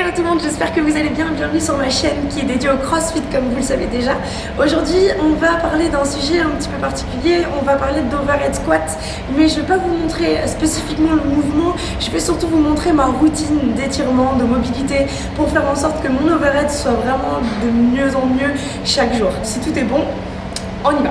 Hello tout le monde, j'espère que vous allez bien. Bienvenue sur ma chaîne qui est dédiée au CrossFit comme vous le savez déjà. Aujourd'hui, on va parler d'un sujet un petit peu particulier. On va parler d'overhead squat, mais je ne vais pas vous montrer spécifiquement le mouvement. Je vais surtout vous montrer ma routine d'étirement, de mobilité pour faire en sorte que mon overhead soit vraiment de mieux en mieux chaque jour. Si tout est bon, on y va.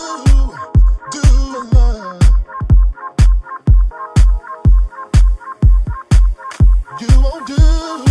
you won't do.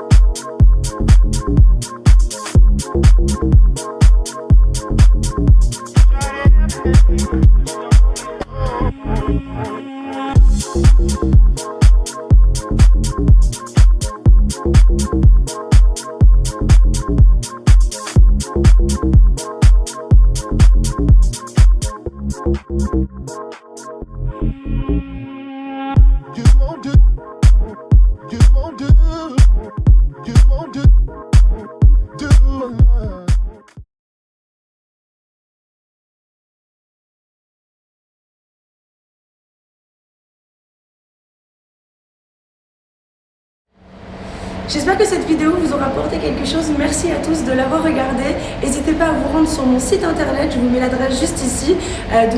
J'espère que cette vidéo vous aura apporté quelque chose. Merci à tous de l'avoir regardé. N'hésitez pas à vous rendre sur mon site internet, je vous mets l'adresse juste ici, euh, où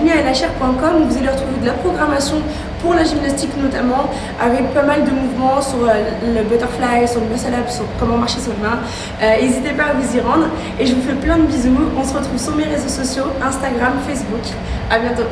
vous allez retrouver de la programmation pour la gymnastique notamment, avec pas mal de mouvements sur euh, le butterfly, sur le muscle up, sur comment marcher sur le main. Euh, n'hésitez pas à vous y rendre et je vous fais plein de bisous. On se retrouve sur mes réseaux sociaux, Instagram, Facebook. À bientôt